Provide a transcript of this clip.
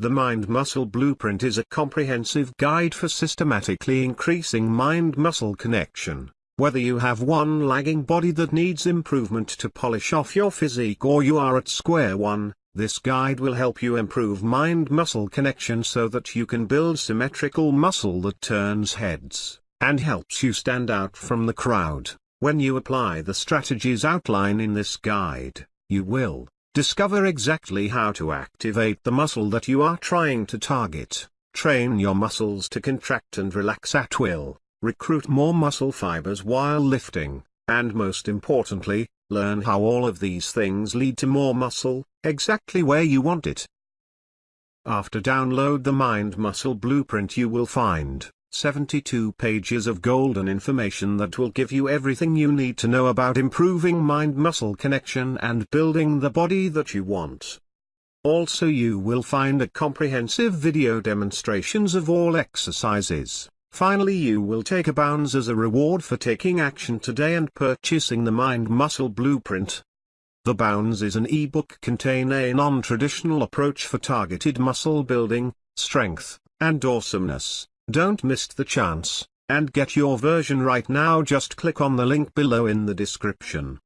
The Mind Muscle Blueprint is a comprehensive guide for systematically increasing mind-muscle connection. Whether you have one lagging body that needs improvement to polish off your physique or you are at square one, this guide will help you improve mind-muscle connection so that you can build symmetrical muscle that turns heads, and helps you stand out from the crowd. When you apply the strategies outlined in this guide, you will Discover exactly how to activate the muscle that you are trying to target, train your muscles to contract and relax at will, recruit more muscle fibers while lifting, and most importantly, learn how all of these things lead to more muscle, exactly where you want it. After download the Mind Muscle Blueprint you will find 72 pages of golden information that will give you everything you need to know about improving mind-muscle connection and building the body that you want. Also you will find a comprehensive video demonstrations of all exercises. Finally you will take a bounce as a reward for taking action today and purchasing the Mind Muscle Blueprint. The Bounds is an ebook containing a non-traditional approach for targeted muscle building, strength, and awesomeness. Don't miss the chance, and get your version right now just click on the link below in the description.